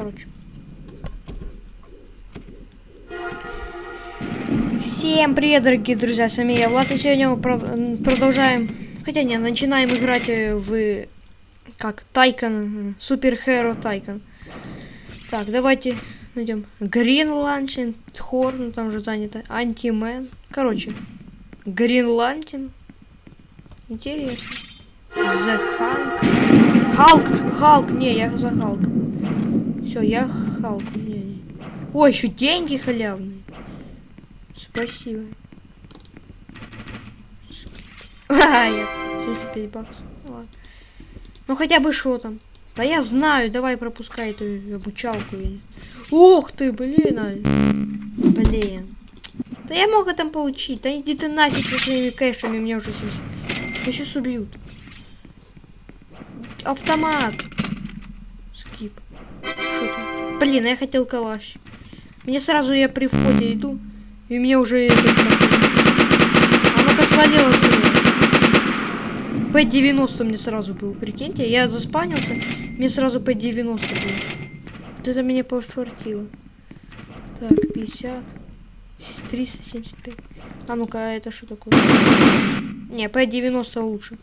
Короче. Всем привет, дорогие друзья, с вами я, Влад, и сегодня мы про- продолжаем, хотя не, начинаем играть э, в, как, Тайкон, Супер Херо Тайкон. Так, давайте найдем Грин Лантин, Хор, ну там же занято, Антимен, короче, Грин Лантин, интересно. The. Халк, Халк, не, я за Халк. Все, я Халк. Не, не. О, еще деньги халявные. Спасибо. А, я 75 баксов. Ладно. Ну хотя бы что там. Да я знаю, давай пропускай эту обучалку. Ух ты, блин. а. Блин. Да я мог это получить. Да иди ты нафиг со своими кэшами, мне уже 70. Меня сейчас убьют. Автомат. Блин, я хотел калаш. Мне сразу я при входе иду. И мне уже... этот самый- А ну-ка свалил отсюда. П-90 мне сразу был, прикиньте. Я заспавнился, мне сразу П-90 был. Вот это меня пофартило. Так, 50. 375. А ну-ка, а это что такое? Не, П-90 лучше.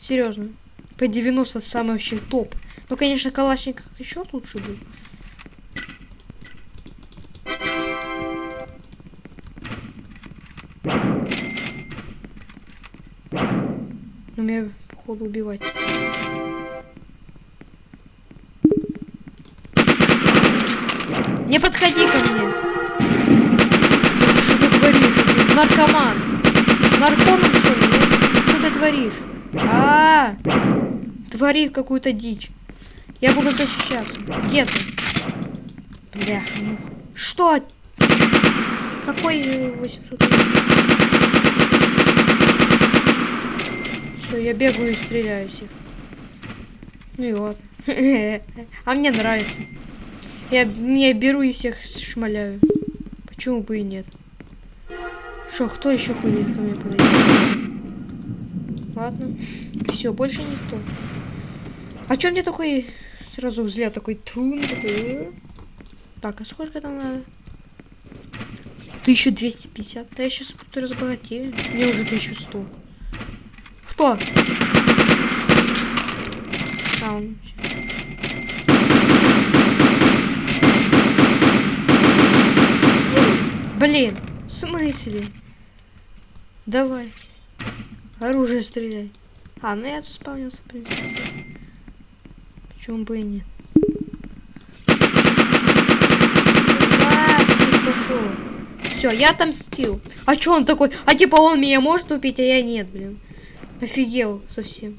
Серьезно. П-90 самый вообще топ. Ну, конечно, Калашников еще лучше был. Но меня, походу, убивать. Не подходи ко мне. Что ты творишь? Наркоман. Наркоман, что ли? Что ты творишь? А, -а, -а. Творит какую-то дичь. Я буду защищаться. Где ты? Бляха, ну. Что? Какой э, 800? Все, я бегаю и стреляю всех. Ну и ладно. А мне нравится. Я, я беру и всех шмаляю. Почему бы и нет? Что, кто еще ходит ко мне подойти? Ладно. Все, больше никто. А чё мне такой сразу взгляд такой тун такой? э? Так, а сколько там надо? 1250. Да я сейчас разбогатею. Мне уже 1100. А, он... Блин, в смысле? Давай. Оружие стреляй. А, ну я тут спавнился, в принципе. Почему бы и нет? Все, я отомстил. А чё он такой? А типа он меня может убить, а я нет, блин. Офигел совсем.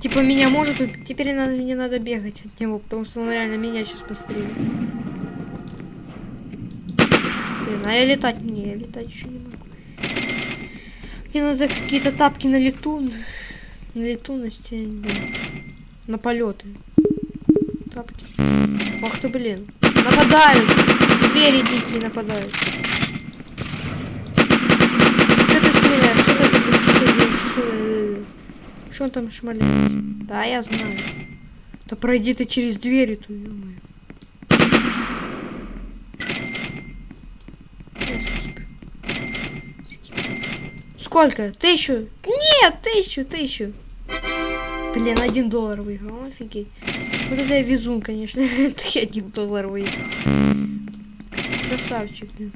Типа меня может. Теперь надо, мне надо бегать от него, потому что он реально меня сейчас пострелит. Блин, а я летать не, я летать еще не могу. Мне надо какие-то тапки на лету. На лету, на стене. На полеты. Тапки. Ах ты, блин. Нападают! Звери дикие нападают. Делаешь? Что ты- Что он там шмаляет? Да, я знаю. Да пройди ты через дверь эту. Скип. Сколько? Тысячу? Нет, тысячу, тысячу. Блин, один доллар выиграл, офигеть. Вот это я везун, конечно. Это один доллар выиграл. Красавчик, блин.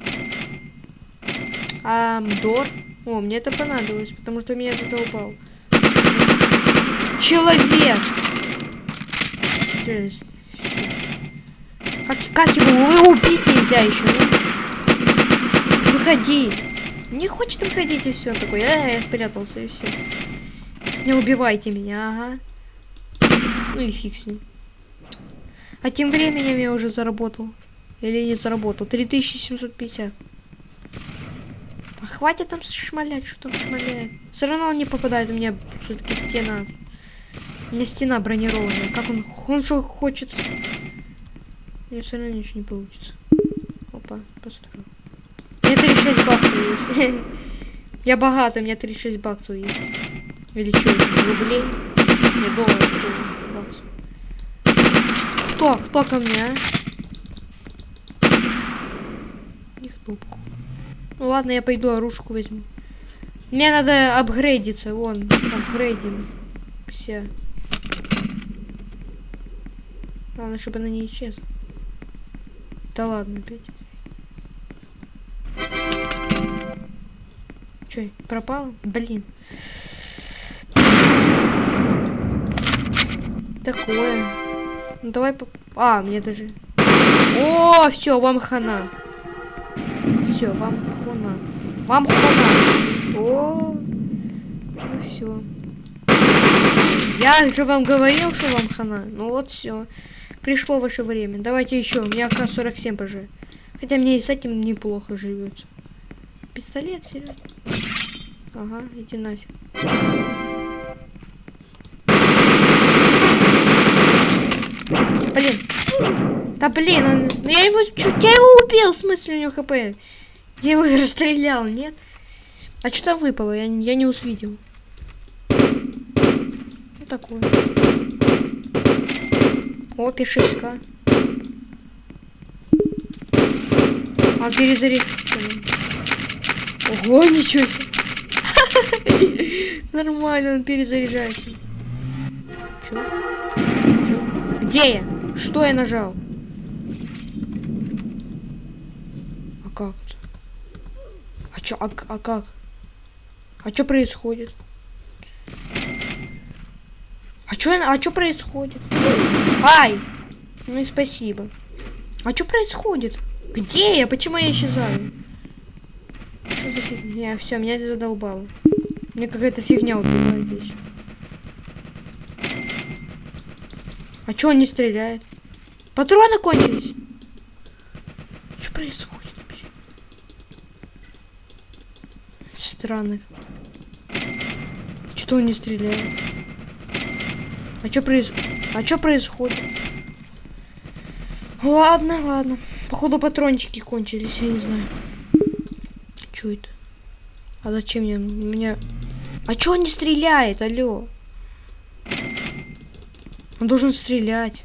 А, Дор? О, мне это понадобилось, потому что меня задолбал. Человек! Как, как его вы убить нельзя еще? ну? Выходи. Не хочет выходить и все такой. А, я спрятался и все. Не убивайте меня, ага. Ну и фиг с ним. А тем временем я уже заработал. Или не заработал. 3750. Хватит там шмалять, что там шмаляет. Все равно он не попадает, у меня все-таки стена. У меня стена бронированная. Как он, он что хочет? Мне все равно ничего не получится. Опа, построю. У меня 36 баксов есть. Я богатый, у меня 36 баксов есть. Или что, рублей? Не, долларов, баксов. Кто? Кто ко мне, а? Никто, походу. Ну ладно, я пойду оружку возьму. Мне надо апгрейдиться, вон, апгрейдим. Все. Главное, чтобы она не исчезла. Да ладно, опять. Че, пропала? Блин. Такое. Ну давай по... А, мне даже... О, все, вам хана. Все, вам хана. Вам хана. О, ну все. Я же вам говорил, что вам хана. Ну вот все. Пришло ваше время. Давайте еще. У меня как 47 уже. Хотя мне и с этим неплохо живется. Пистолет, серьезно. Ага, иди нафиг. Блин. Да блин, он... я его чуть я его убил, в смысле у него хп. Я его расстрелял, нет? А что там выпало? Я, я не увидел. Вот такое. О, пишиска. А перезаряд. Ого, ничего себе. Нормально, он перезаряжается. Чё? Чё? Где я? Что я нажал? А как? А чё, а, а как? А что происходит? А чё, а чё происходит? Ай! Ну и спасибо. А что происходит? Где я? Почему я исчезаю? Что за фигня? Все, меня это задолбало. Мне какая-то фигня убивает здесь. А чё он не стреляет? Патроны кончились. Что происходит Странно. Что он не стреляет? А что произ... А что происходит? Ладно, ладно. Походу патрончики кончились, я не знаю. Что это? А зачем мне? У меня... А чё он не стреляет? Алло. Он должен стрелять.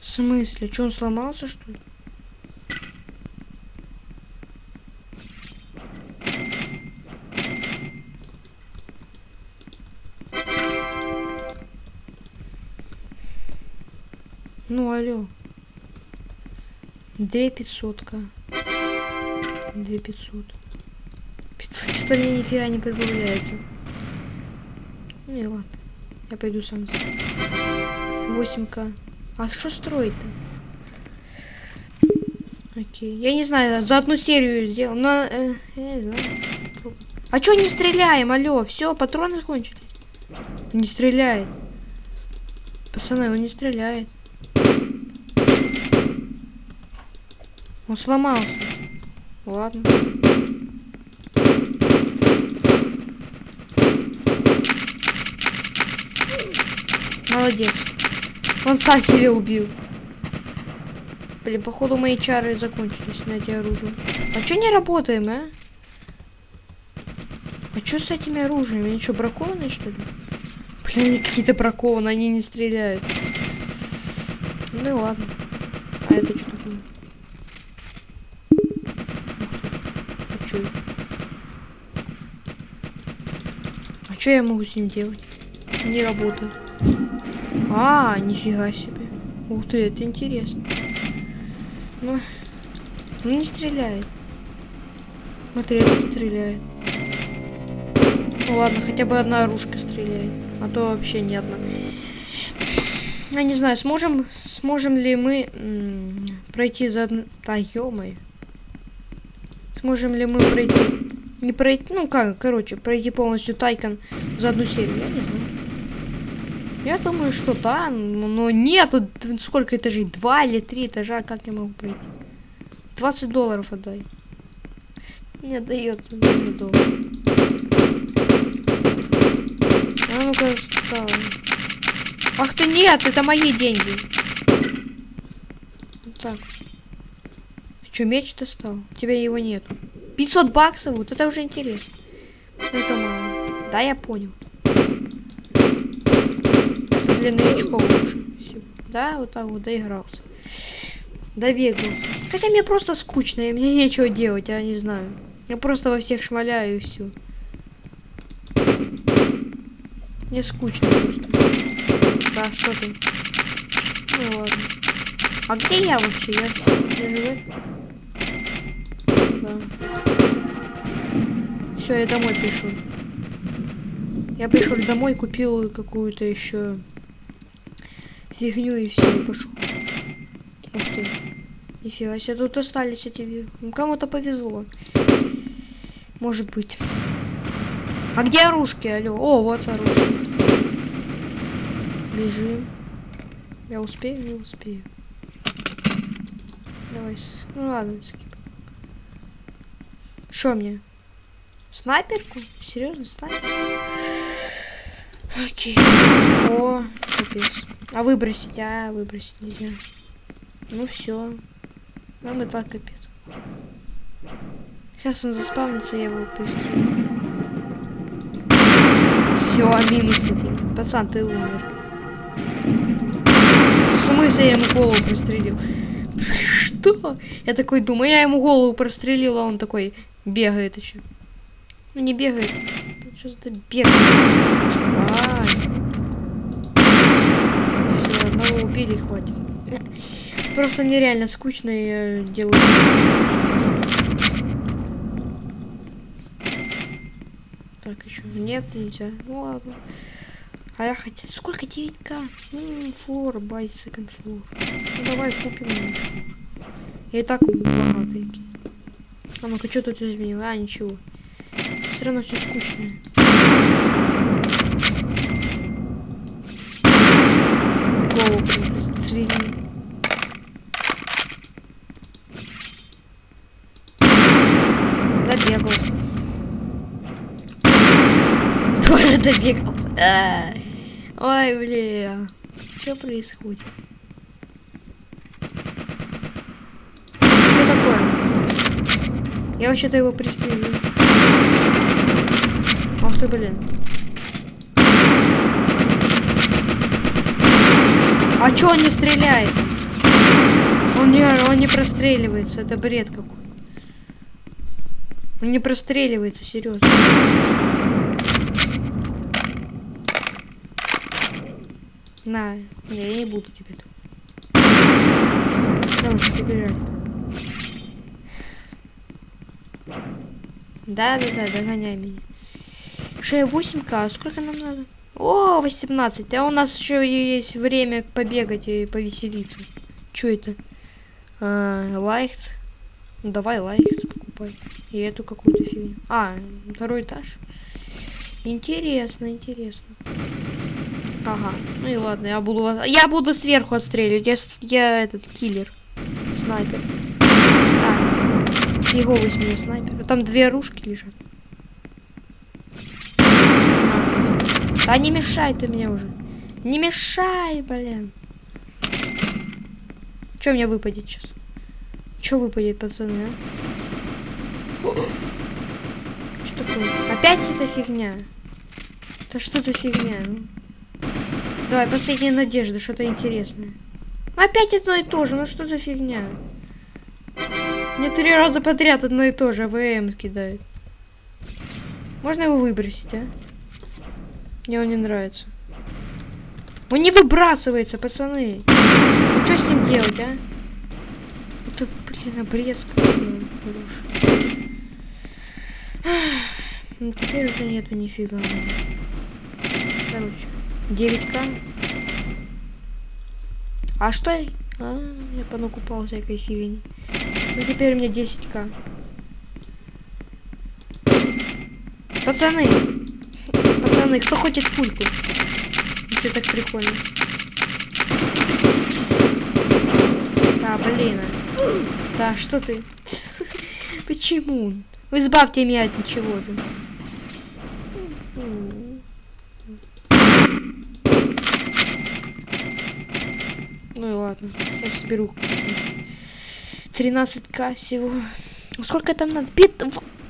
В смысле? Что он сломался, что ли? Алло. Две пятьсотка. Две пятьсот. Пятьсот что ли нифига не прибавляется. Ну и ладно. Я пойду сам. 8к. А что строить-то? Окей. Я не знаю, за одну серию сделал. Но, э, я не знаю. А чё не стреляем? Алло, все, патроны закончились. Не стреляет. Пацаны, он не стреляет. Он сломался. Ладно. Молодец. Он сам себя убил. Блин, походу мои чары закончились на эти оружия. А чё не работаем, а? А чё с этими оружиями? Они что, бракованные, что ли? Блин, они какие-то бракованные, они не стреляют. Ну и ладно. А это что такое? А чё? Чё я могу с ним делать? Не работает. А, нифига себе. Ух ты, это интересно. Ну, ну не стреляет. Смотри, это стреляет. Ну ладно, хотя бы одна оружка стреляет. А то вообще ни одна. Я не знаю, сможем, сможем ли мы пройти за одну... Да, ё -моё. Сможем ли мы пройти... Не пройти... Ну как, короче, пройти полностью Тайкон за одну серию, я не знаю. Я думаю, что да, но нет, сколько этажей? Два или три этажа, как я могу пройти? 20 долларов отдай. Не дается 20 долларов. А ну-ка, Ах ты нет, это мои деньги. Вот так. Что, меч достал? У тебя его нет. 500 баксов, вот это уже интересно. Ну, это мало. Да, я понял для новичков лучше. Да, вот так вот доигрался. Добегался. Хотя мне просто скучно, и мне нечего делать, я не знаю. Я просто во всех шмаляю и все. Мне скучно просто. Да, что ты? Ну ладно. А где я вообще? Я. Все, я домой пришел. Я пришел домой, купил какую-то еще фигню и все, пошел. Ух ты. Нифига себе, тут остались эти... Ну, кому-то повезло. Может быть. А где оружки, алло? О, вот оружие. Бежим. Я успею, не успею. Давай. Ну ладно, скип. Что мне? Снайперку? Серьезно, снайперку? Окей. О, капец. А выбросить? А, выбросить нельзя. Ну все. Нам и так капец. Сейчас он заспавнится, я его пристрелю. Все, минус один. Пацан, ты умер. В смысле я ему голову прострелил? Что? Я такой думаю, я ему голову прострелил, а он такой бегает еще. Ну не бегает. Что-то бегает. Ай. Все, одного убили, хватит. Просто мне реально скучно, я делаю... Так, еще нет, нельзя. Ну ладно. А я хотел... Сколько 9к? Ну, флор, бай, секонд флор. Ну давай купим. Я и так богатый. А ну-ка, что тут изменил? А, ничего. Все равно все скучно. Голову свели. Добегался. Тоже добегался. Ой, бля. Что происходит? Что такое? Я вообще-то его пристрелил. Ах ты, блин. А чё он не стреляет? Он не, он не простреливается, это бред какой. Он не простреливается, серьезно. На, я не буду тебе. Давай. Да, да, да, догоняй меня. Что, 8к, а сколько нам надо? О, 18. А у нас еще есть время побегать и повеселиться. Что это? А, лайк. Ну, давай лайк покупай. И эту какую-то фигню. А, второй этаж. Интересно, интересно. Ага. Ну и ладно, я буду я буду сверху отстреливать. Я, я этот киллер. Снайпер. Его возьми снайпер. Там две оружки лежат. А не мешай ты мне уже. Не мешай, блин. Что мне выпадет сейчас? Что выпадет, пацаны, а? Что такое? Опять эта фигня? Да что за фигня, ну? Давай, последняя надежда, что-то интересное. Опять одно и то же, ну что за фигня? Мне три раза подряд одно и то же, АВМ кидает. Можно его выбросить, а? Мне он не нравится. Он не выбрасывается, пацаны. Ну, что с ним делать, а? Это, блин, обрезка. Ну, теперь уже нету нифига. Короче. 9к. А что. А, я понакупал всякой фигни. Ну теперь у меня 10к. Пацаны! Пацаны, кто хочет пульку? Что так прикольно? А, блин. Да, что ты? Почему? Избавьте меня от ничего-то. Ну и ладно, я соберу 13к всего. Сколько там надо? Пит...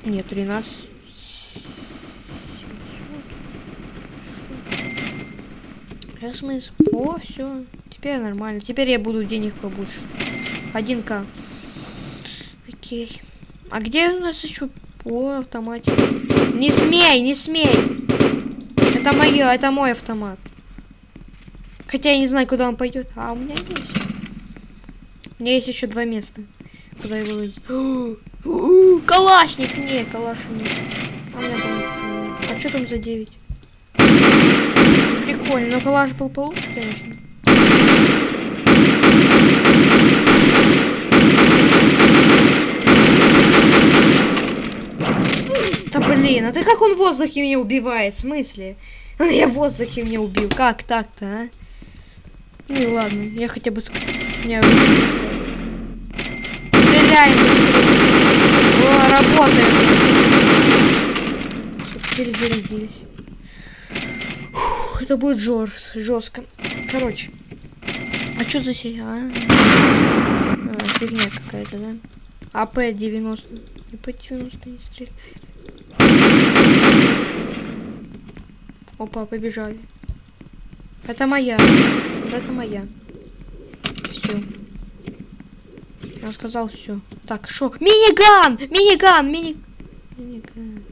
Нет, 13. Я смысл. О, все. теперь нормально. Теперь я буду денег побольше. 1к. Окей. А где у нас еще по автомате? Не смей, не смей! Это мое, это мой автомат. Хотя я не знаю, куда он пойдет. А у меня есть. У меня есть еще два места. Куда его выйти. Калашник! Не, калаша нет. А у меня там... А что там за 9? Прикольно, но калаш был получше, конечно. Да блин, а ты как он в воздухе меня убивает? В смысле? Я в воздухе меня убил. Как так-то, а? Ну и ладно, я хотя бы... Не, Стреляем О, работает. Перезарядились. Это будет жор жестко. Короче. А что за серия? А? а, фигня какая-то, да? АП-90. АП-90 не стреляет. Опа, побежали. Это моя. Это моя. Все. Я сказал все. Так, шо? Миниган! Миниган! Мини... Миниган,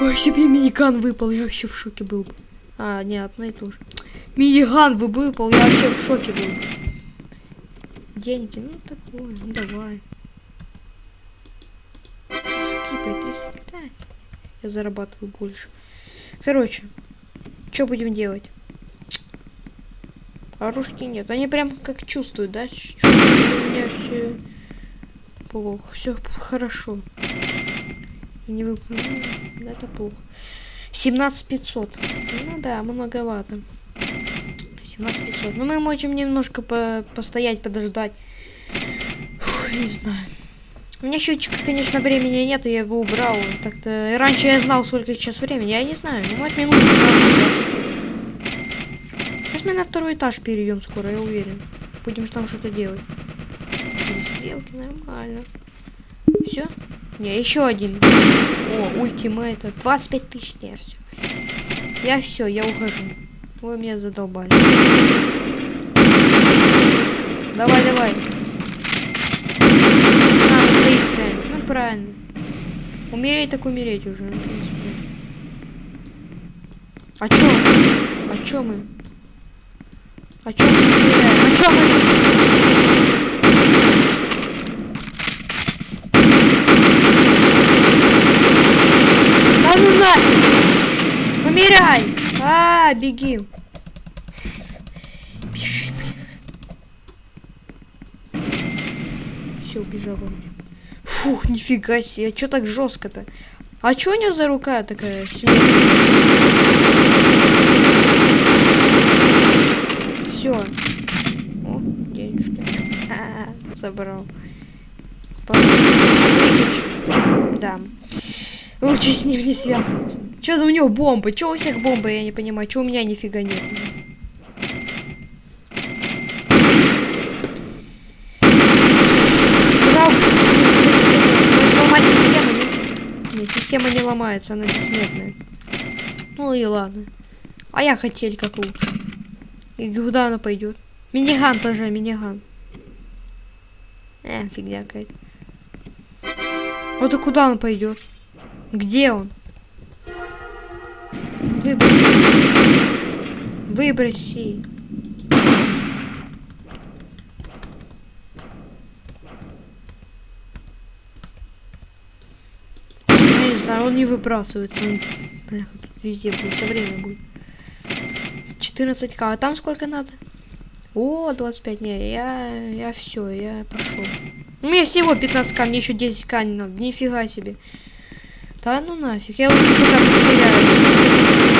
Ой, себе миниган выпал, я вообще в шоке был бы. А, не, одно и то же. Миниган вы выпал, я вообще в шоке был. Деньги, ну такое, ну давай. Скипай, ты скипай. Я зарабатывал больше. Короче, что будем делать? Оружки нет. Они прям как чувствуют, да? Чувствуют, у меня все плохо. Все хорошо. И не выполнил. Ну, это плохо. 17500. Ну да, многовато. 17500. Ну мы можем немножко по постоять, подождать. Фух, не знаю. У меня счетчика, конечно, времени нет, я его убрал. Так-то раньше я знал, сколько сейчас времени. Я не знаю. Ну, может, минут 15 Сейчас мы на второй этаж перейдем скоро, я уверен. Будем там что-то делать. Стрелки, нормально. Все? Не, еще один. О, ультимейта. 25 тысяч. Не, все. Я все, я ухожу. Вы меня задолбали. Давай, давай. А, стоит правильно. Ну, правильно. Умереть так умереть уже. Ну, а чё? А чё мы? А чё стреляем? А чё мы... Да ну нафиг! Помирай! А, беги! Бежи, блин. Все, убежал вроде. Фух, нифига себе, а чё так жестко-то? А чё у него за рука такая Все. О, денежки. А, забрал. Да. Лучше с ним не связываться. Че у него бомбы? Че у всех бомбы? Я не понимаю. Че у меня нифига нет? Нет, система не ломается, она бессмертная. Ну и ладно. А я хотел как лучше. И куда она пойдет? Миниган тоже, миниган. Э, фигня какая-то. Вот и куда он пойдет? Где он? Выброси. Выброси. Не знаю, он не выбрасывается. Он, бля, везде будет, все время будет. 14к. А там сколько надо? О, 25. Не, я, я все, я пошел. У меня всего 15к, мне еще 10к не надо. Нифига себе. Да ну нафиг, я лучше пока постреляю.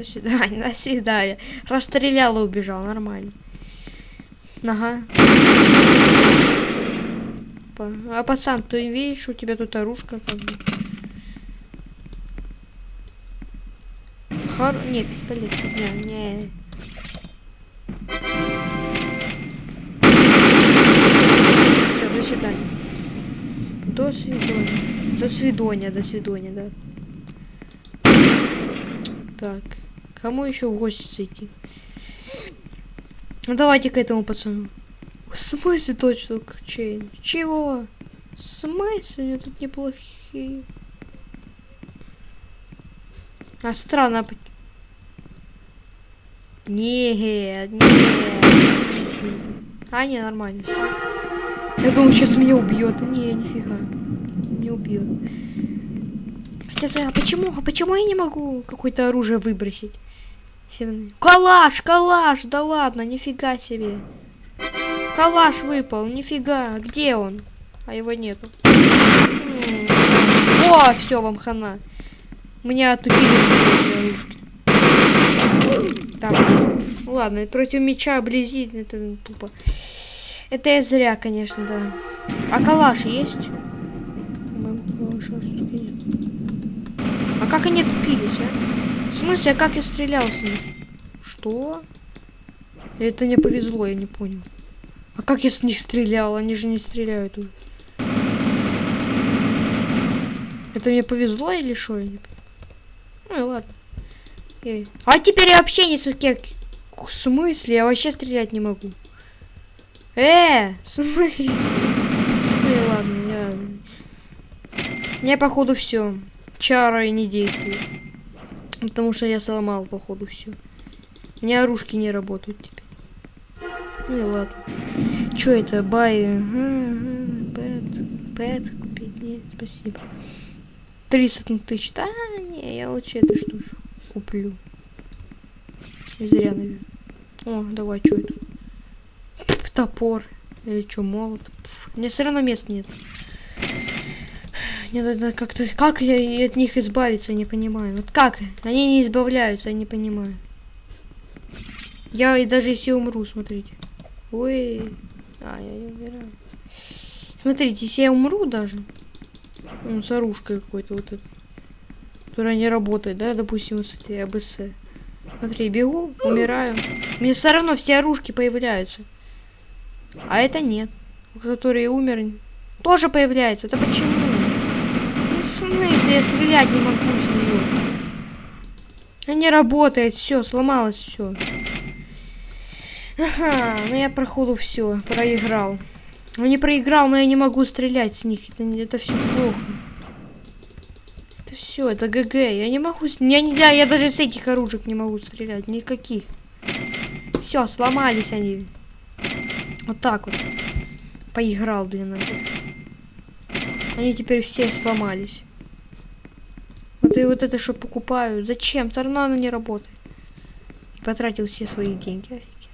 до свидания. До свидания, Расстрелял и убежал, нормально. Ага. А пацан, ты видишь, у тебя тут оружка как бы. Хор... Не, пистолет. Не, не. Все, до свидания. До свидания. До свидания, до свидания, да. Так, кому еще в гости зайти? Ну давайте к этому пацану. В смысле точно чейн? Чего? В смысле? Они тут неплохие. А странно. Нет, нет. А, не, нормально. всё. Я думаю, сейчас меня убьет. Не, нифига. Не убьет. Хотя, а почему? А почему я не могу какое-то оружие выбросить? Калаш, калаш, да ладно, нифига себе. Калаш выпал, нифига. Где он? А его нету. О, все, вам хана. Меня отучили. Так, ладно, против меча близи, это тупо. Это я зря, конечно, да. А калаш есть? А как они тупились, а? В смысле, а как я стрелял с них? Что? Это мне повезло, я не понял. А как я с них стрелял? Они же не стреляют уже. Это мне повезло или что? Ну и ладно. А теперь я вообще не как... В смысле? Я вообще стрелять не могу. Э, в смысле? Ну и ладно, я... Мне походу все. Чары не действуют. Потому что я сломал, походу, все. У меня оружки не работают теперь. Ну и ладно. Чё это? Бай. Пэт. Пэт купить? Нет, спасибо. 30 тысяч. Да, не, я лучше эту штучку куплю. И зря, наверное. О, давай, что это? Пф, Топор. Или что, молот? Пф, Мне все равно мест нет. Мне надо как-то... Как я от них избавиться, не понимаю. Вот как? Они не избавляются, я не понимаю. Я и даже если умру, смотрите. Ой. А, я не умираю. Смотрите, если я умру даже... Ну, с оружкой какой-то вот этот. Которая не работает, да, допустим, вот с этой АБС. Смотри, бегу, умираю. Мне все равно все оружки появляются. А это нет. Который умер, тоже появляется. Это почему? Ну, смысле, я стрелять не могу с нее. Она не работает, все, сломалось все. Ага, ну я проходу все, проиграл. Ну не проиграл, но я не могу стрелять с них. Это, это все плохо. Все, это ГГ. Я не могу. Я нельзя, я даже с этих оружек не могу стрелять. Никаких. Все, сломались они. Вот так вот. Поиграл, блин. Они теперь все сломались. Вот и вот это что покупаю. Зачем? Оно не работает. Потратил все свои деньги. Офигеть.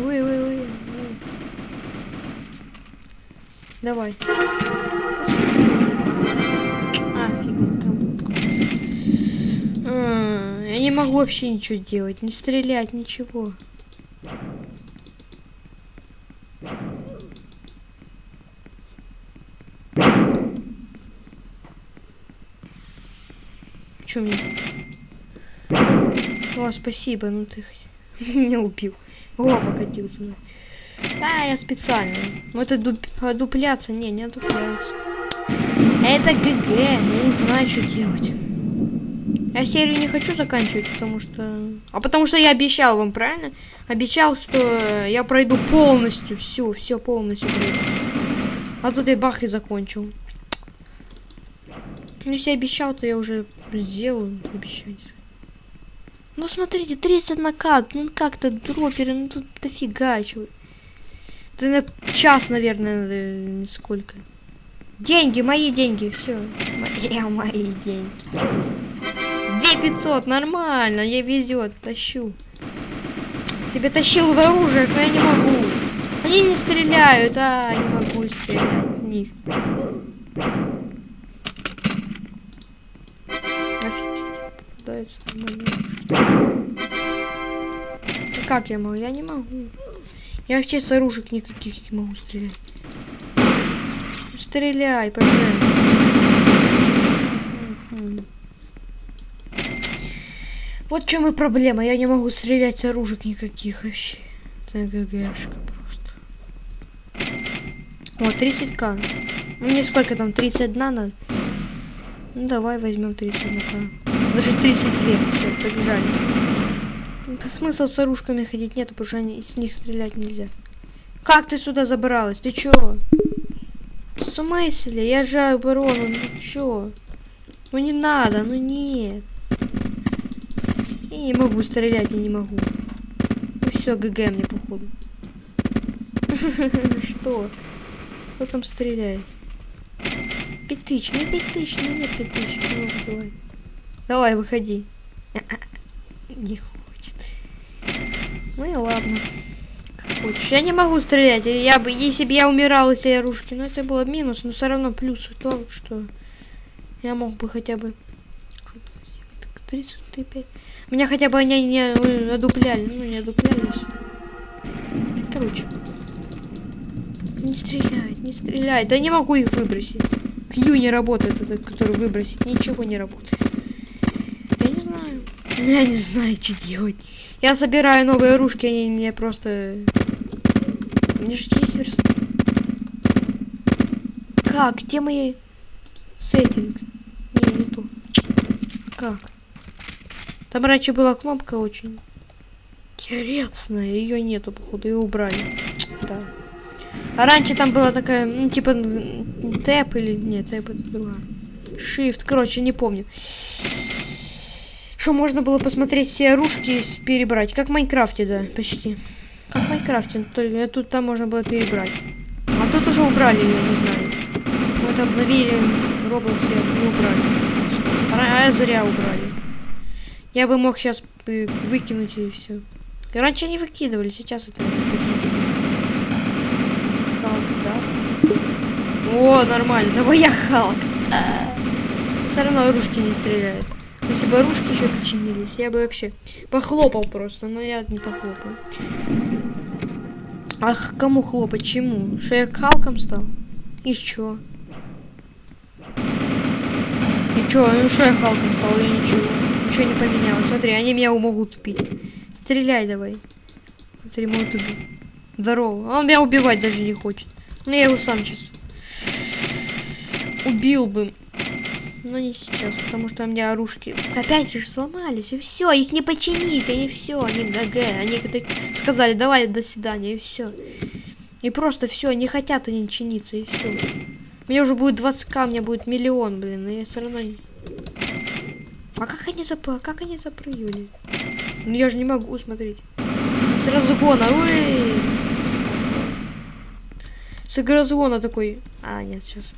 Ой, ой, ой, ой. Давай. А, фигня там. А, Я не могу вообще ничего делать, не стрелять, ничего. Чё мне? О, спасибо, ну ты меня убил. О, покатился. Да, я специально. Ну это дуп... а, дупляться. Не, не дупляется. Это ГГ. Я не знаю, что делать. Я серию не хочу заканчивать, потому что... А потому что я обещал вам, правильно? Обещал, что я пройду полностью. Все, все полностью пройду. А тут я бах и закончил. Ну, если обещал, то я уже сделаю обещание. Ну смотрите, 30 накат, ну как-то дроперы, ну тут дофига чего. Это на час, наверное, надо, сколько. Деньги, мои деньги, все. Мои, мои деньги. 2500, нормально, я везет, тащу. Тебя тащил в оружие, но я не могу. Они не стреляют, а, не могу стрелять в них. Офигеть, нормально. Да как я могу? Я не могу. Я вообще с оружек никаких не могу стрелять. Стреляй, пожалуйста. Вот в чем и проблема. Я не могу стрелять с оружек никаких вообще. Это ГГшка просто. О, 30к. Ну, Мне сколько там? 31 надо? Ну давай возьмем 30 ну Даже 32. Все, побежали. Смысл с оружками ходить нету, потому что они, с них стрелять нельзя. Как ты сюда забралась? Ты чё? В смысле? Я же оборону. Ну чё? Ну не надо, ну нет. Я не могу стрелять, я не могу. Ну все, ГГ мне походу. Что? Кто там стреляет? Пять тысяч, ну пять тысяч, ну нет пять тысяч, ну давай. Выходи. Не. Ну и ладно. Как хочешь. Я не могу стрелять. Я бы, если бы я умирал из этой оружки, ну это было минус, но все равно плюс в том, что я мог бы хотя бы 35. Меня хотя бы они не одупляли. Ну, не одуплялись. Короче. Не стреляй, не стреляй. Да не могу их выбросить. Кью не работает, этот, который выбросить. Ничего не работает. Я не знаю. Что делать. Я собираю новые оружки, они мне просто... Мне же есть верст. Как? Где мои... Сеттинг? Не, не то. Как? Там раньше была кнопка очень интересная. Ее нету, походу, ее убрали. Да. А раньше там была такая, ну, типа, тэп или... Нет, тэп это другая. Shift, короче, не помню. Что можно было посмотреть все оружки и перебрать. Как в Майнкрафте, да, почти. Как в Майнкрафте, только тут там можно было перебрать. А тут уже убрали ее, не знаю. Вот обновили Roblox и убрали. А я зря убрали. Я бы мог сейчас выкинуть и все. Раньше они выкидывали, сейчас это Халк, да? О, нормально, давай я Халк. А Все равно ружки не стреляют. Если бы ружки еще починились, я бы вообще похлопал просто, но я не похлопаю. Ах, кому хлопать? Чему? Что я Халком стал? И чё? И чё? Ну что я Халком стал или ничего? Ничего не поменялось. Смотри, они меня могут убить. Стреляй давай. Смотри, могут убить. Здорово. Он меня убивать даже не хочет. Ну я его сам сейчас убил бы. Но не сейчас, потому что у меня оружки опять же сломались, и все, их не починить, они все, они ГГ, они сказали, давай, до свидания, и все. И просто все, не хотят они чиниться, и все. Меня уже будет 20к, у меня будет миллион, блин, но я все равно а как они зап... как они запрыгивали? Ну я же не могу смотреть. С разгона, ой! С разгона такой. А, нет, сейчас.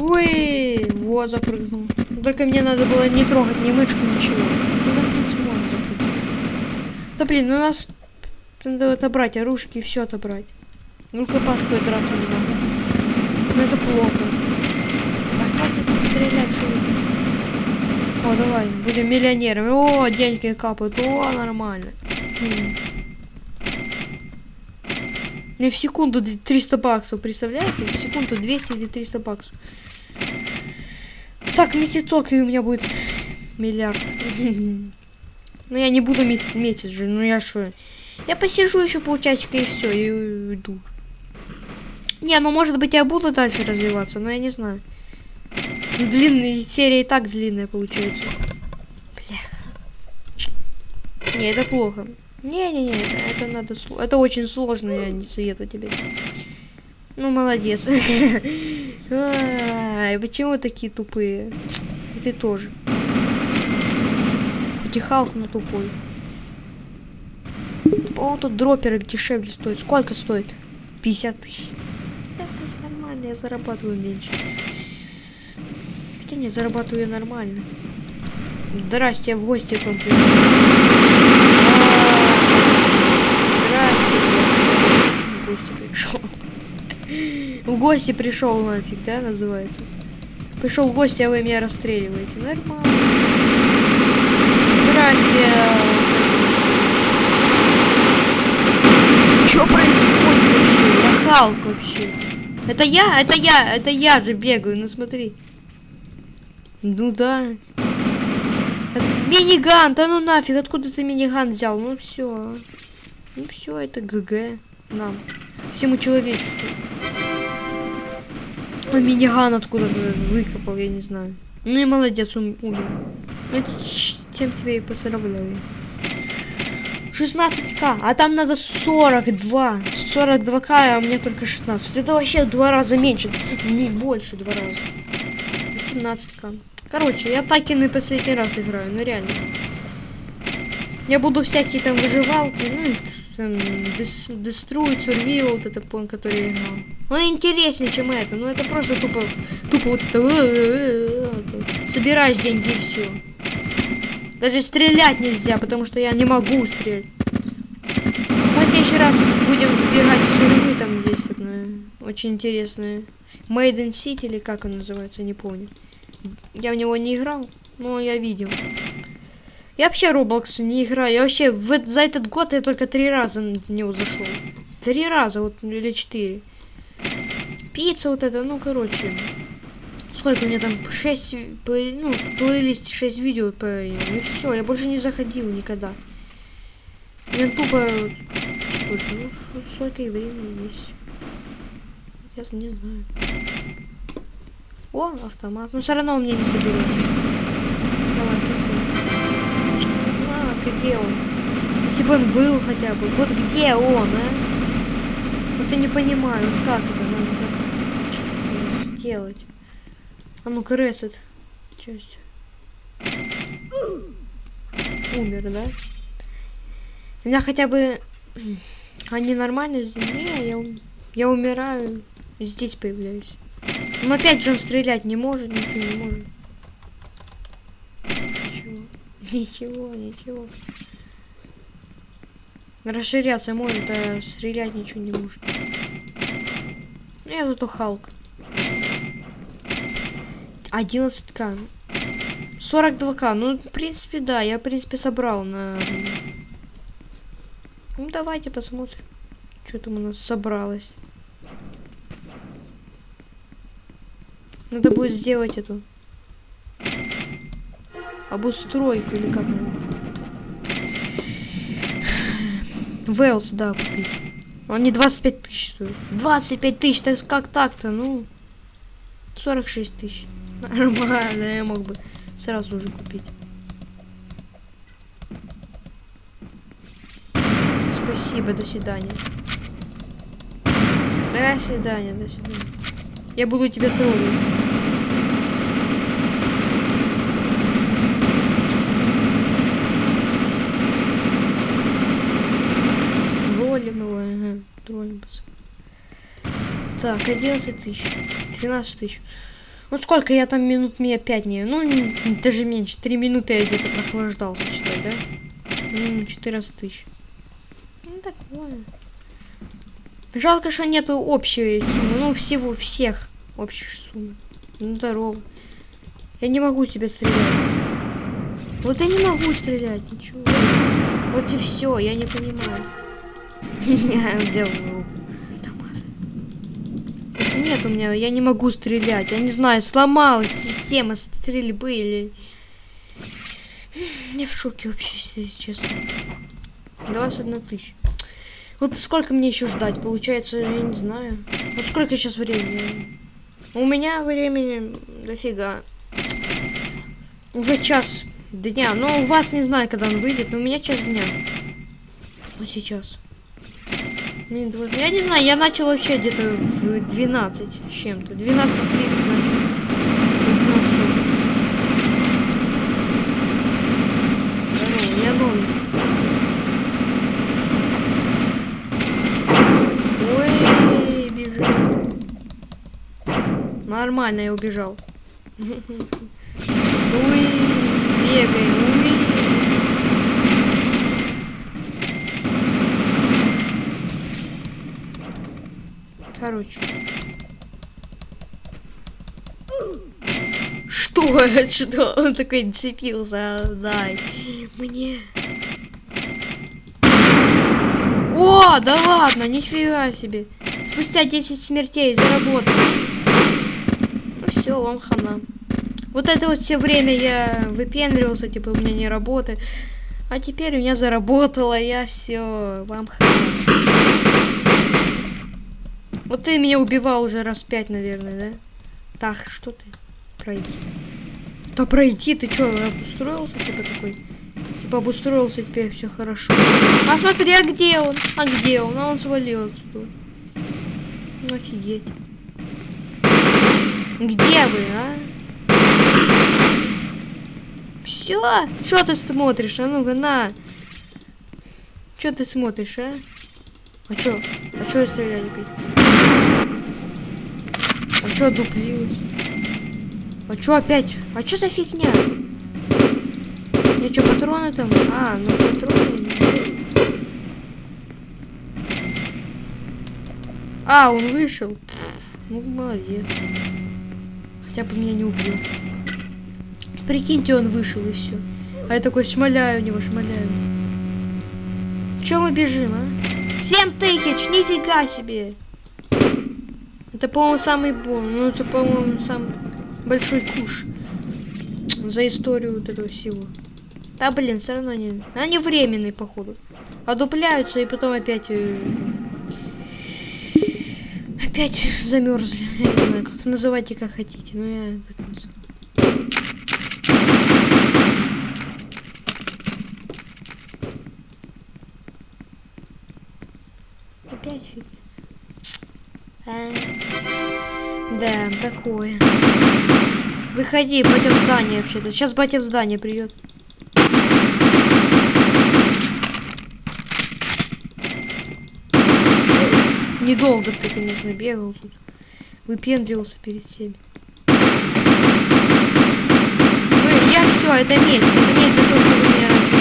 Ой, вот запрыгнул. Только мне надо было не трогать ни мышку, ничего. Ну, да блин, ну нас надо отобрать оружки и все отобрать. Ну рукопашку я драться не могу. Ну это плохо. А о, давай, будем миллионерами. О, деньги капают. О, нормально. Мне в секунду 300 баксов, представляете? В секунду 200 или 300 баксов. Так, месяцок, и у меня будет миллиард. Но я не буду месяц же, ну я что? Я посижу еще полчасика и все, и уйду. Не, ну может быть я буду дальше развиваться, но я не знаю. Длинная серия и так длинная получается. Бляха. Не, это плохо. Не-не-не, это, это надо... Это очень сложно, я не советую тебе. Ну, молодец. Ай, почему такие тупые? Ты тоже. Хоть но тупой. О, тут дроперы дешевле стоят. Сколько стоит? 50 тысяч. 50 тысяч нормально, я зарабатываю меньше не зарабатываю нормально. Здрасте, я в гости к вам пришел. Здрасте, в гости пришел. В гости пришел нафиг, да, называется. Пришел в гости, а вы меня расстреливаете. Нормально. Здрасте. Что происходит вообще? Я Халк вообще. Это я, это я, это я же бегаю, ну смотри. Ну да. Миниган, да ну нафиг, откуда ты миниган взял? Ну все. Ну все, это ГГ нам. Всему человечеству. А миниган откуда-то выкопал, я не знаю. Ну и молодец, ум- умер. Ну, тем тебе и поздравляю. 16к, а там надо 42. 42к, а мне только 16. Это вообще в два раза меньше. Не больше два раза. 17к. Короче, я Такины последний раз играю, ну реально. Я буду всякие там выживалки, ну, там, дес, Destroy, Survival, вот это, по который я играл. Он интереснее, чем это, ну это просто тупо, тупо вот это, э, собираешь деньги и все. Даже стрелять нельзя, потому что я не могу стрелять. Мы в следующий раз будем забегать в тюрьмы, там есть одна очень интересная. Made in City или как он называется, не помню. Я в него не играл, но я видел. Я вообще Roblox не играю. Я вообще в, за этот год я только три раза в него зашел. Три раза, вот или четыре. Пицца вот это, ну короче. Сколько у меня там? Шесть, плей- ну, в плейлисте шесть видео по. И все, я больше не заходил никогда. Я тупо... Сколько? Ну, вот столько и времени есть. Я не знаю. О, автомат. Но все равно он мне не соберет. Где он? Если бы он был хотя бы. Вот где он, а? Вот я не понимаю, как это надо сделать. А ну-ка, ресет. Часть. Умер, да? Меня хотя бы... Они нормально здесь? Не, я, ум- я умираю. Здесь появляюсь. Но опять же он стрелять не может, ничего не может. Ничего. Ничего. Расширяться может, а стрелять ничего не может. Ну, я зато Халк. 11к. 42к. Ну, в принципе, да. Я, в принципе, собрал на... Ну, давайте посмотрим. Что там у нас собралось. Надо будет сделать эту обустройку или как. Велс, да, купить. Он не 25 тысяч стоит. 25 тысяч, так как так-то, ну. 46 тысяч. Нормально, я мог бы сразу уже купить. Спасибо, до свидания. До свидания, до свидания. Я буду тебя трогать. Троллим его, ага, троллим. пацан. Так, 11 тысяч, 12 тысяч. Ну сколько я там минут мне 5 не, ну даже меньше, 3 минуты я где-то прохлаждался, считай, да? Ну, 14 тысяч. Ну такое. Жалко, что нету общей суммы, ну всего, всех общих сумм. Ну здорово. Я не могу тебя стрелять. Вот я не могу стрелять, ничего. Вот и все, я не понимаю. Я взял руку. Нет у меня, я не могу стрелять. Я не знаю, сломалась система стрельбы или... Я в шоке вообще, если честно. 21 тысяч. Вот сколько мне еще ждать? Получается, я не знаю. Вот сколько сейчас времени? У меня времени дофига. Уже час дня. Но у вас не знаю, когда он выйдет, но у меня час дня. Вот сейчас. Я не знаю, я начал вообще где-то в 12 с чем-то. 12.30 начал. 15. Здорово, я новый. Ой, бежит. Нормально, я убежал. Уй, бегаем. Короче. Что? Что? Он такой цепился. Дай мне. О, да ладно, нифига себе. Спустя 10 смертей заработал. Ну все, вам хана. Вот это вот все время я выпендривался, типа у меня не работает. А теперь у меня заработало, я все, вам хана. Вот ты меня убивал уже раз пять, наверное, да? Так, что ты? Пройди. Да пройди, ты чё, обустроился типа такой? Типа обустроился, теперь все хорошо. А смотри, а где он? А где он? А он свалил отсюда. Ну офигеть. Где вы, а? Все? Что ты смотришь? А ну-ка, на. Что ты смотришь, а? А чё? А чё я стреляю опять? А чё дуплилась? А чё опять? А чё за фигня? Я чё, патроны там? А, ну патроны. А, он вышел. Ну, молодец. Хотя бы меня не убил. Прикиньте, он вышел и все. А я такой шмаляю него, шмаляю. Чё мы бежим, а? 7 тысяч, нифига себе. Это, по-моему, самый бон. Ну, это, по-моему, самый большой куш. За историю вот этого всего. Да, блин, все равно не... Они временные, походу. Одупляются и потом опять... э, Опять замерзли. Я не знаю, как называйте, как хотите. Но я так называю. Опять фигня. А, Да, такое. Выходи, пойдем в здание вообще-то. Сейчас батя в здание придет. Недолго ты, конечно, бегал тут. Выпендривался перед всеми. Вы, я все, это месть. Это месть за то, что вы меня раньше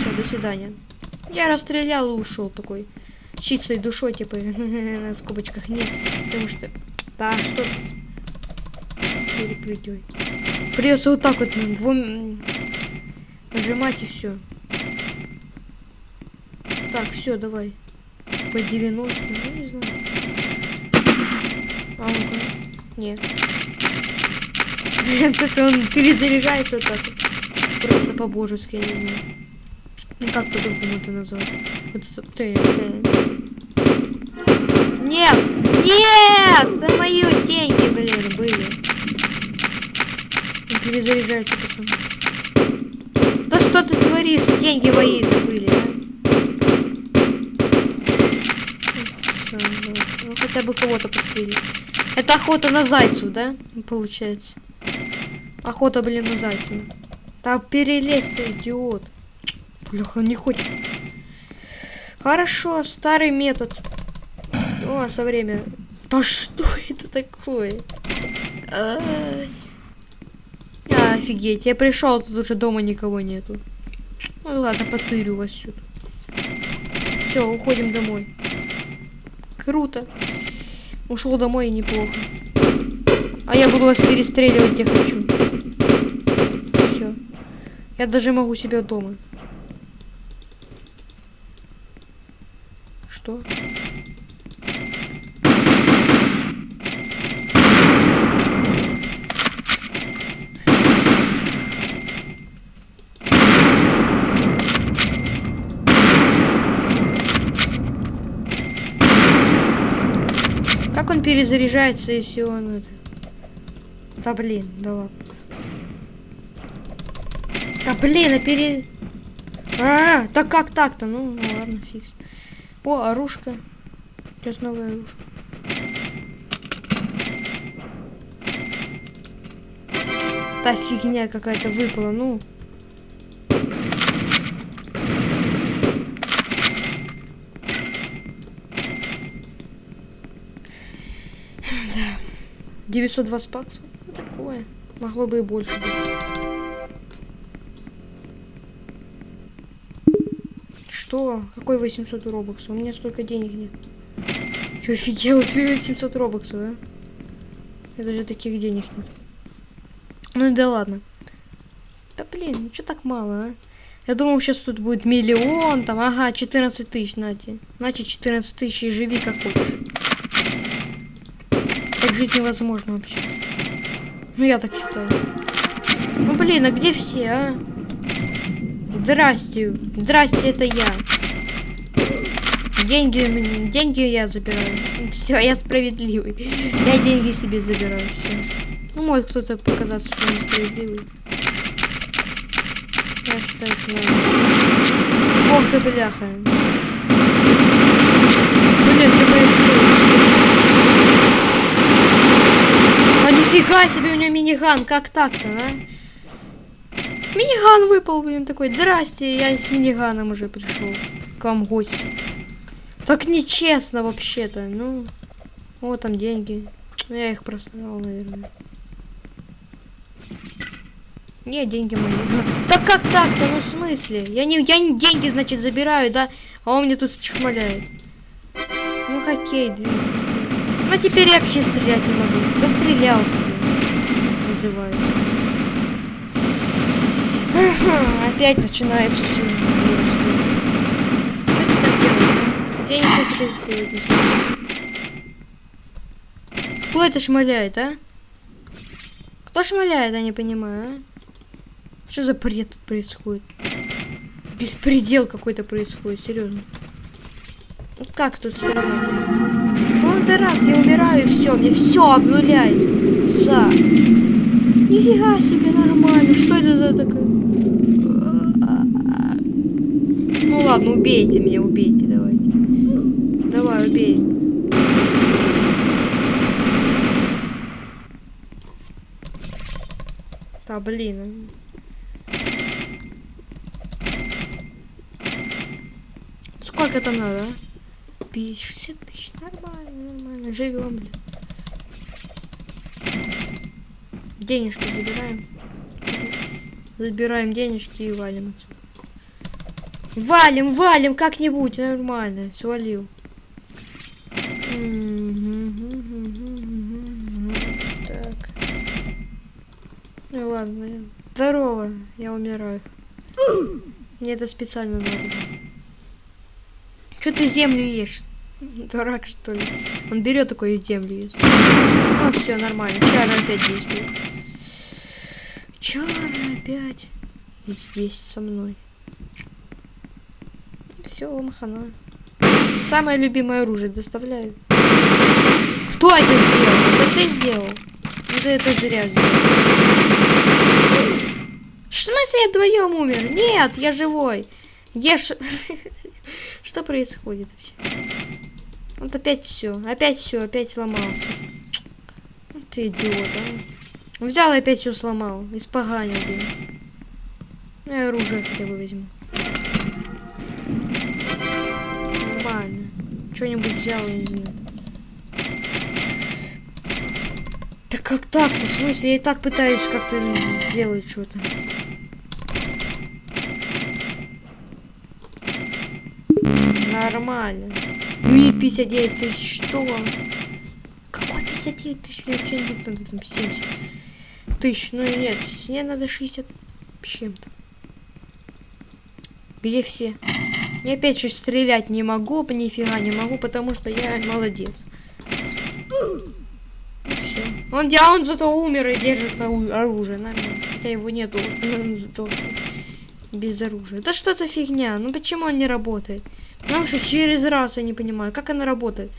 Все, до свидания. Я расстрелял и ушел такой. Чистой душой, типа, на скобочках нет. Потому что... Да, что... Перепрыгивай. Придется вот так вот двум... нажимать и все. Так, все, давай. По 90, ну не знаю. А ну-ка. Нет. Как он перезаряжается вот так. Просто по-божески, я не знаю. Ну как по-другому это назвать? Вот ты, ты. Нет! Нет! Это мои деньги, блин, были. Он перезаряжается пацан. Да что ты творишь? Деньги мои были, а? Ну, ну хотя бы кого-то пострелить. Это охота на зайцев, да? Получается. Охота, блин, на зайцев. Да перелезь ты, идиот. Бляха, не хочет. Хорошо, старый метод. О, со время. Да что это такое? А, офигеть, я пришел, тут уже дома никого нету. Ну ладно, потырю вас сюда. Все, уходим домой. Круто. Ушел домой и неплохо. А я буду вас перестреливать, где хочу. Все. Я даже могу себя дома. Что? Как он перезаряжается, если он это... Да блин, да ладно. Да блин, а пере... А, да как так-то? Ну, ладно, фикс. О, оружка. Сейчас новая оружка. Та фигня какая-то выпала, ну. Да. 920 баксов. Ну, такое. Могло бы и больше быть. Что? Какой 800 робоксов? У меня столько денег нет. Я офигел, 800 робоксов, а? Я даже таких денег нет. Ну и да ладно. Да блин, ну что так мало, а? Я думал, сейчас тут будет миллион, там, ага, 14 тысяч, нате. Значит, 14 тысяч и живи как хочешь. Так жить невозможно вообще. Ну, я так считаю. Ну, блин, а где все, а? Здрасте. Здрасте, это я. Деньги, деньги я забираю. Все, я справедливый. Я деньги себе забираю. Все. Ну, может кто-то показаться, что он справедливый. Я считаю, что. Ох ты, бляха. Блин, что происходит? А нифига себе, у него миниган, как так-то, а? Миниган выпал, блин, такой, здрасте, я с миниганом уже пришел к вам в гости. Так нечестно вообще-то, ну. Вот там деньги. Ну, Я их просрал, наверное. Не, деньги мои. Так как так-то? Ну в смысле? Я не, я не деньги, значит, забираю, да? А он мне тут чмаляет. Ну хоккей, две. Ну теперь я вообще стрелять не могу. Пострелялся. Называется. Ага, Опять начинается все. Что ты так делаешь? Я ничего тебе сделать не. Кто это шмаляет, а? Кто шмаляет, я не понимаю, а? Что за бред тут происходит? Беспредел какой-то происходит, серьезно. Как тут? Ну это раз, я умираю, все, мне все обнуляет. За. Нифига себе, нормально. Что это за такое? Ну ладно, убейте меня, убейте, давайте. Давай, убей. Да, блин. Сколько там надо, а? 50 тысяч. Нормально, нормально. Живем, блин. Денежки забираем. Забираем денежки и валим отсюда. Валим, валим как-нибудь. Нормально. Свалил. Так. Ну ладно. Здорово. Я умираю. Мне это специально надо. Что ты землю ешь? Дурак, что ли? Он берет такой и землю ест. Ну, все нормально. Чара опять действует. Чара опять. И здесь со мной. Все, махана. Самое любимое оружие доставляю. Кто это сделал? Это ты сделал? Ты это зря сделал. В смысле я вдвоем умер? Нет, я живой. Ешь. Что происходит вообще? Вот опять все, опять все, опять сломался. Ну Ты идиот, а. Взял и опять все сломал. Испоганил, блин. Ну, я оружие хотя бы возьму. Что-нибудь взял, не знаю. Да как так-то? В смысле? Я и так пытаюсь как-то сделать что-то. Нормально. Ну и 59 тысяч, что? Какой 59 тысяч? Мне вообще не надо там 70 тысяч. Ну и нет, мне надо 60 с чем-то. Где все? Я опять же стрелять не могу, нифига не могу, потому что я молодец. Он, а он зато умер и держит ору- оружие. Нормально. Хотя его нету. он зато без оружия. Это что-то фигня. Ну почему он не работает? Потому что через раз я не понимаю, как она работает.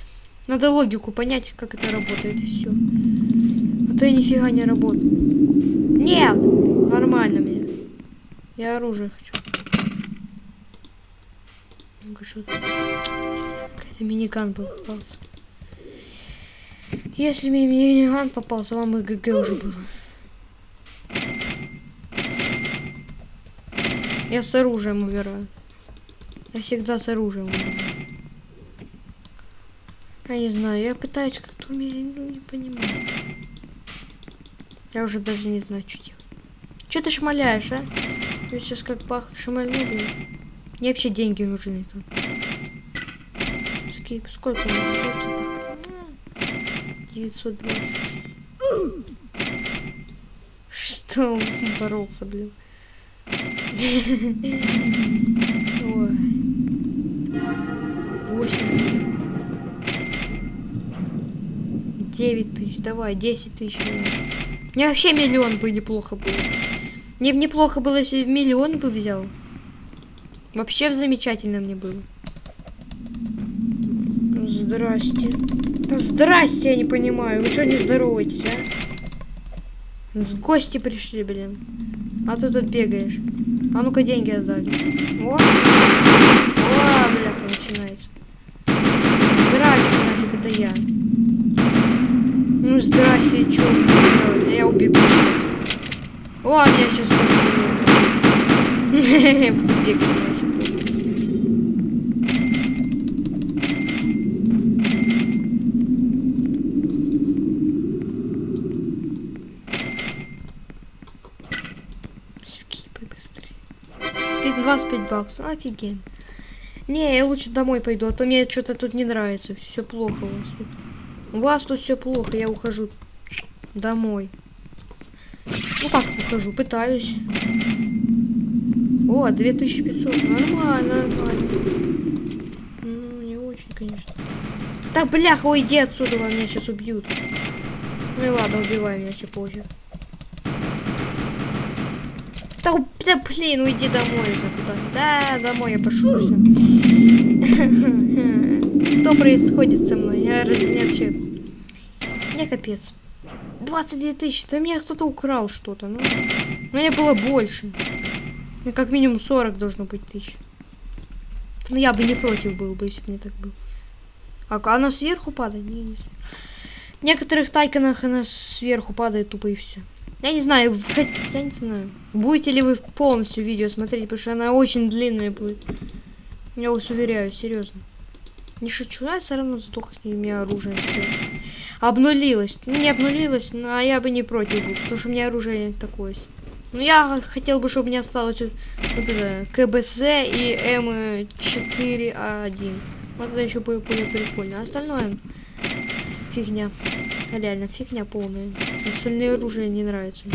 Надо логику понять, как это работает, и все. А то я нифига не работаю. Нет! Нормально мне. Я оружие хочу. Тут? Какой-то миниган был попался. Если мне миниган попался, вам и ГГ уже было. Я с оружием умираю. Я всегда с оружием. Я не знаю, я пытаюсь как-то умереть, ну не понимаю. Я уже даже не знаю, что делать. Че ты шмаляешь, а? Я сейчас как пах шмальну. Мне вообще деньги нужны там. Сколько, сколько мне? 920. Что он боролся, блин? Ой. Восемь. Девять тысяч. Давай, десять тысяч. Мне вообще миллион бы неплохо было. Мне бы неплохо было, если бы миллион бы взял. Вообще замечательно мне было. здрасте. Да здрасте, я не понимаю. Вы что не здороваетесь, а? С гости пришли, блин. А ты тут бегаешь. А ну-ка деньги отдали. О! О, бляха, начинается. Здрасте, значит, это я. Ну, здрасте, чё? Я убегу. О, меня сейчас. Скипай быстрее. 25 баксов, офигенно. Не, я лучше домой пойду, а то мне что-то тут не нравится. Все плохо у вас тут. У вас тут все плохо, я ухожу домой. Ну как ухожу, пытаюсь. О, 2500, нормально, нормально. Ну, не очень, конечно. Так, бляха, уйди отсюда, меня сейчас убьют. Ну и ладно, убивай меня, че пофиг. Да, да, блин, уйди домой уже куда Да, домой я пошел уже. Что происходит со мной? Я, я вообще... Мне капец. 22 тысячи. Да меня кто-то украл что-то. Ну, мне было больше. Как минимум 40 должно быть тысяч. Ну, я бы не против был бы, если бы мне так было. А она сверху падает? Не, не В некоторых тайконах она сверху падает тупо и все. Я не знаю, я не знаю. Будете ли вы полностью видео смотреть, потому что она очень длинная будет. Я вас уверяю, серьезно. Не шучу, я все равно сдохнет у меня оружие. Обнулилось. Ну, не обнулилось, но я бы не против был, потому что у меня оружие такое. Ну, я хотел бы, чтобы у меня осталось вот это, КБС и М4А1. Вот это еще было прикольно. А остальное фигня. Реально, фигня полная. Остальные оружия не нравятся.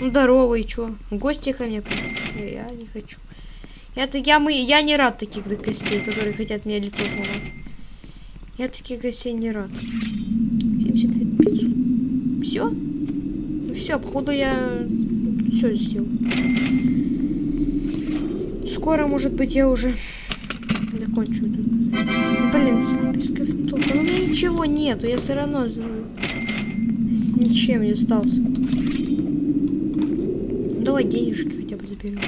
Ну, здорово, и чё? Гости ко мне Я не хочу. Я, я, мы, я не рад таких гостей, которые хотят мне лицо сломать. Я таких гостей не рад. 72 500. Все? Все, походу я все сделал. Скоро, может быть, я уже закончу. Блин, снайперская винтовка. Но у меня ничего нету, я все равно ничем не остался. Давай денежки хотя бы заберем.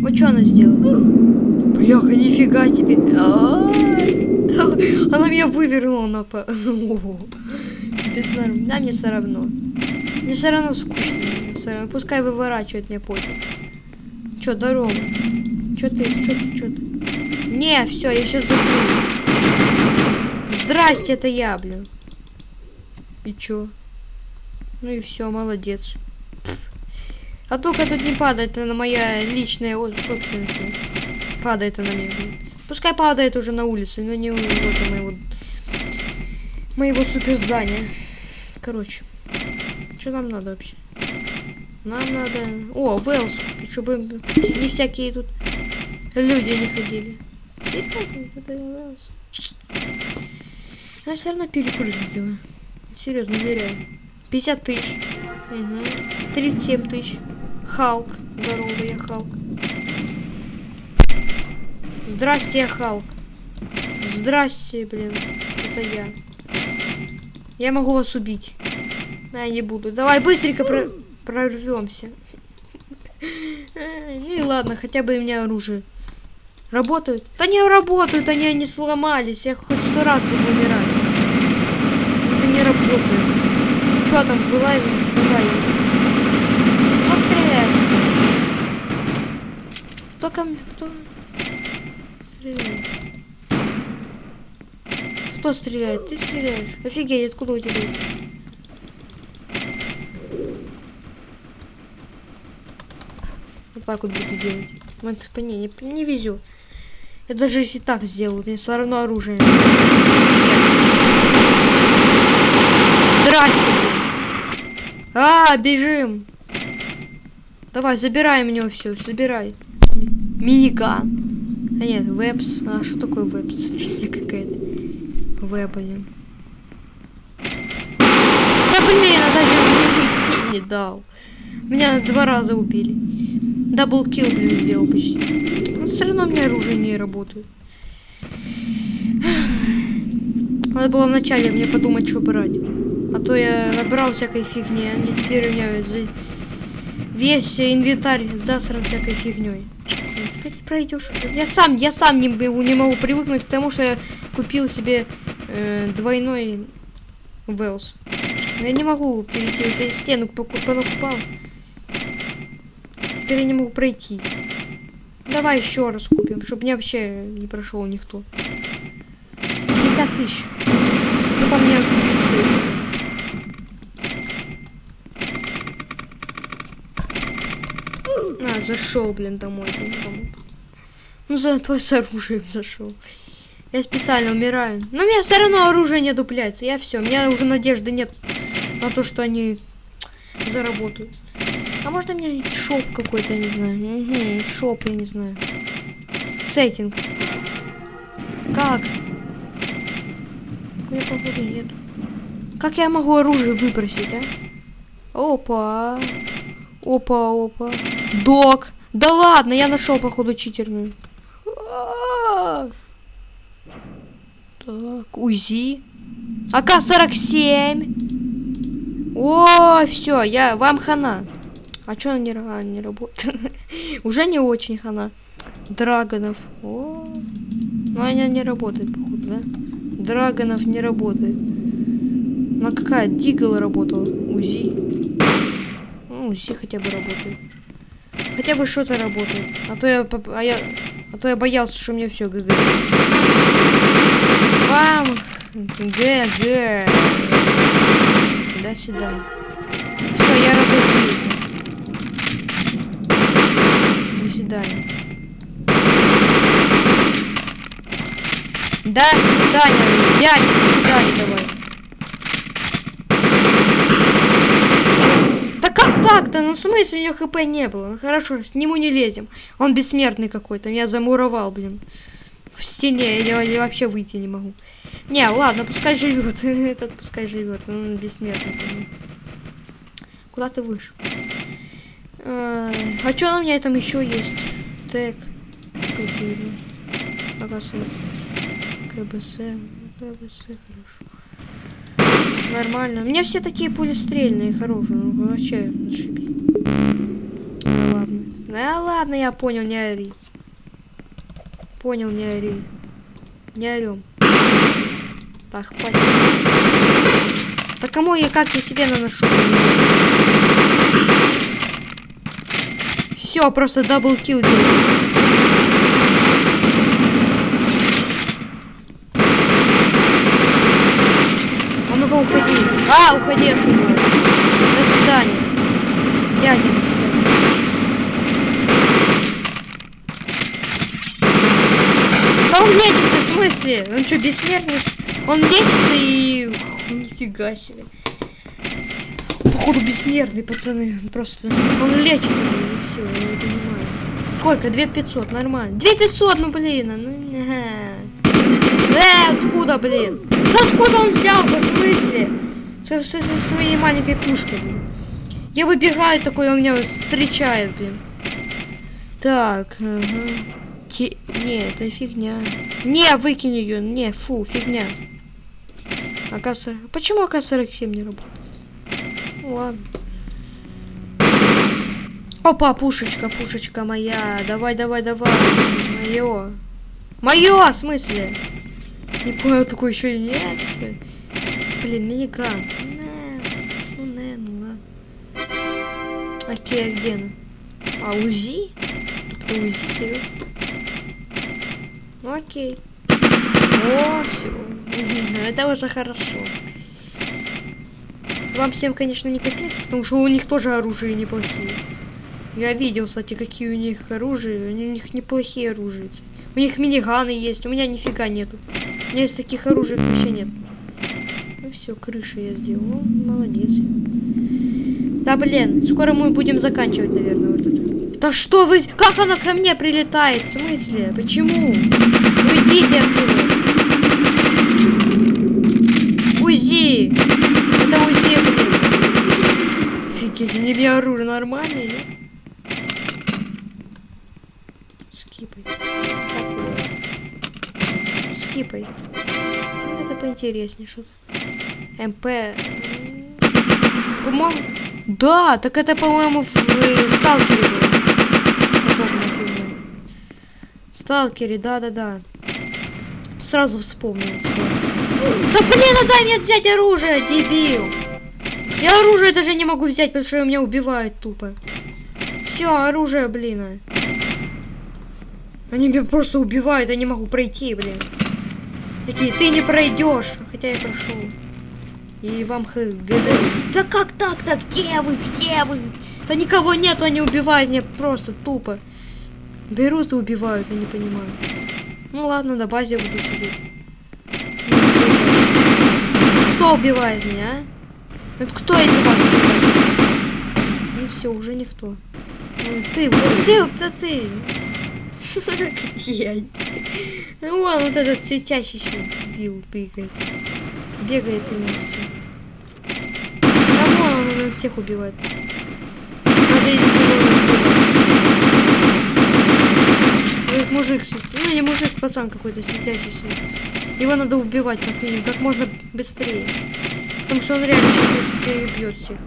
Вот что она сделала? Бляха, нифига тебе. Она меня вывернула на по... Да, мне все равно. Мне все равно скучно. Пускай выворачивает мне пофиг. Чё, здорово? Чё ты, чё ты, чё ты? Не, все, я сейчас закрою. Здрасте, это я, блин. И чё? Ну и все, молодец. А только тут не падает, она моя личная собственность. Падает она мне. Пускай падает уже на улице, но не вот моего моего суперздания. Короче, что нам надо вообще? Нам надо... О, Велс, чтобы не всякие тут люди не ходили. Я все равно перекурить сделаю. Серьезно, уверяю. 50 тысяч. Угу. 37 тысяч. Халк. Здорово, я Халк. Здрасте, я Халк. Здрасте, блин. Это я. Я могу вас убить. Но я не буду. Давай быстренько про прорвемся. Ну и ладно, хотя бы у меня оружие. Работают? Да не работают, они не сломались. Я хоть сто раз буду умирать. Это не работает. Что там, была Давай. Кто стреляет? Кто ко мне? Кто стреляет? Кто стреляет? Ты стреляешь? Офигеть, откуда у тебя? Вот так вот буду делать. Вот, по ней не, не везет. Я даже если так сделаю, мне все равно оружие. Здрасте. А, бежим. Давай, забирай мне все, забирай. Миниган. А нет, вебс. А что такое вебс? Фигня какая-то. Веб, блин. Да блин, а даже не дал. Меня два раза убили. Double kill, блин, сделал почти. Но все равно у меня оружие не работает. Надо было вначале мне подумать, что брать. А то я набрал всякой фигни, а теперь у меня за- весь инвентарь засран всякой фигней. Теперь пройдешь. Я сам, я сам не, не могу привыкнуть к тому, что я купил себе э, двойной Велс. Я не могу перейти эту стену, поку- понакупал. Теперь я не могу пройти. Давай еще раз купим, чтобы мне вообще не прошел никто. 50 тысяч. Ну, по мне, А, зашел, блин, домой. Ну, зато я с оружием зашел. Я специально умираю. Но у меня все равно оружие не дупляется. Я все, у меня уже надежды нет на то, что они заработают. У меня шоп какой-то, не знаю. Угу, шоп, я не знаю. Сеттинг. Как? У походу нет. Как я могу оружие выбросить, а? Опа. Опа, опа. Док. Да ладно, я нашел, походу, читерную. Так, УЗИ. АК-47. О, все, я вам хана. А чё она не, а, не работает? Уже не очень хана. Драгонов. О, ну она не работает, походу, да? Драгонов не работает. Ну а какая? Дигл работала. УЗИ. Ну, УЗИ хотя бы работает. Хотя бы что-то работает. А то я, а я, а то я боялся, что мне все ГГ. Вам ГГ. Свидания. Все, я разозлился. До свидания. До свидания, дядя, до свидания давай. Да как так-то? Ну в смысле у него хп не было? Ну хорошо, с нему не лезем. Он бессмертный какой-то, меня замуровал, блин. В стене, я, я вообще выйти не могу. Не, ладно, пускай живет. Этот пускай живет. Он бессмертный. Куда ты вышел? А что у меня там еще есть? Так. АКС. КБС. КБС, хорошо. Нормально. У меня все такие пулестрельные, хорошие. Ну, вообще, зашибись. Ну ладно. Да ладно, я понял, не ори. Понял, не ори. Не орем. Так, хватит. Да кому я как я себе наношу? Все, просто double kill делаю. А уходи. А, уходи отсюда. До свидания. Дядя, до свидания. Да он лечится, в смысле? Он что, бессмертный? Он лечится и... Нифига себе. Походу бессмертный, пацаны. Просто... Он лечится, блин, и все, я не понимаю. Сколько? 2500, нормально. 2500, ну блин, а, ну... ага. Э, откуда, блин? Да откуда он взялся, в смысле? Со, со- со своей маленькой пушкой, блин. Я выбегаю такой, он меня встречает, блин. Так, ага. Те- Не, это фигня. Не, выкинь ее. Не, фу, фигня. АК-40. Почему АК-47 не работает? Ну, ладно. Опа, пушечка, пушечка моя. Давай, давай, давай. Мое. Мое, в смысле? Не понял, такой еще и нет. Блин, миниган. Не, Ну, не, ну ладно. Окей, а где? А, УЗИ? Это УЗИ, серьезно? Ну, окей. О, все. Это уже хорошо. Вам всем, конечно, не капец, потому что у них тоже оружие неплохие. Я видел, кстати, какие у них оружие. У них неплохие оружия. У них миниганы есть, у меня нифига нету. У меня из таких оружий вообще нет. Ну все, крышу я сделал. Молодец. Да блин, скоро мы будем заканчивать, наверное, вот это. Да что вы... Как она ко мне прилетает? В смысле? Почему? Уйдите отсюда. УЗИ! Это УЗИ, блин. Мне оружие нормальное, нет? Скипай. Скипай. Это поинтереснее что-то. МП. По-моему... Да, так это, по-моему, в э, Сталкере было. Да-да-да. Сразу вспомнил. Да блин, ну дай мне взять оружие, дебил! Я оружие даже не могу взять, потому что меня убивают тупо. Все, оружие, блин. а. Они меня просто убивают, я не могу пройти, блин. Такие, ты не пройдешь, хотя я прошел. И вам ХГД. Да как так-то? Где вы? Где вы? Да никого нету, они убивают меня просто тупо. Берут и убивают, я не понимаю. Ну ладно, на базе буду сидеть. Кто убивает меня, а? Это кто эти вас? Ну все, уже никто. Ты, вот ты, да ты. Ну вон вот этот светящийся бил, бегает. Бегает и все. Вон он, он всех убивает. Надо Этот мужик, ну не мужик, пацан какой-то светящийся. Его надо убивать как минимум, как можно быстрее. Потому что он реально перебьет всех.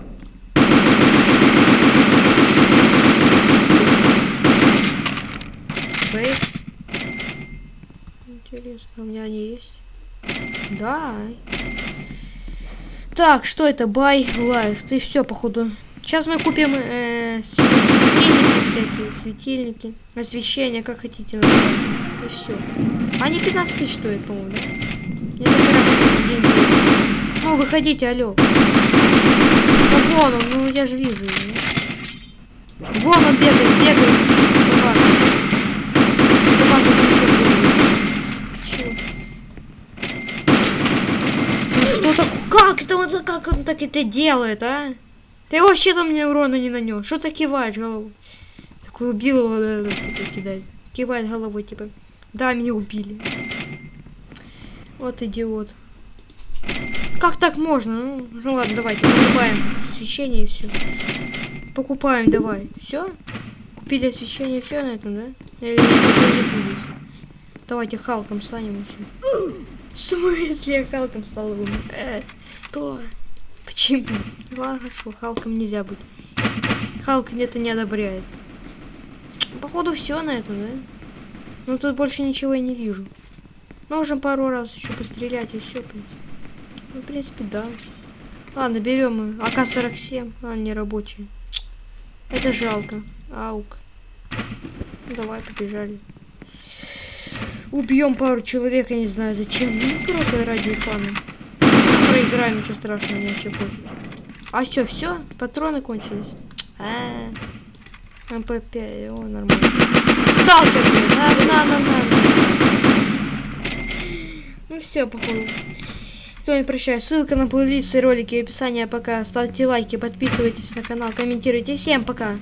Бейт. Интересно, у меня они есть? Да. Так, что это? Бай, лайф. Ты все, походу. Сейчас мы купим э, светильники всякие, светильники, освещение, как хотите называть. И все. Они 15 тысяч стоят, по-моему, да? Не забирайте деньги. Ну, выходите, алло. Ну, вон он, ну я же вижу его. Вон он бегает, бегает. Ну что так? Как это он, как он так это делает, а? Ты вообще там мне урона не нанес. Что ты киваешь головой? Такой убил его, да, да, такой кидает. Кивает головой, типа. Да, меня убили. Вот идиот. Как так можно? Ну, ну ладно, давайте покупаем освещение и все. Покупаем, давай. Все? Купили освещение, все на этом, да? Или будет? Давайте Халком станем еще. В смысле я Халком стал умер? Э, что? Почему? Ладно, хорошо, Халком нельзя быть. Халк это не одобряет. Походу все на этом, да? Ну тут больше ничего я не вижу. Можем пару раз еще пострелять и все, в принципе. Ну, в принципе, да. Ладно, берем АК-47. А, не рабочий. Это жалко. Аук. Давай, побежали. Убьем пару человек, я не знаю зачем. Ну, просто ради фана. Проиграем, ничего страшного, мне вообще пофиг. А что, все? Патроны кончились? А, МП5, о, нормально. Сталкер, блин, на, на, на, на. Ну все, походу. С вами прощаюсь. Ссылка на плейлисты, ролики в описании. Пока. Ставьте лайки, подписывайтесь на канал, комментируйте. Всем пока.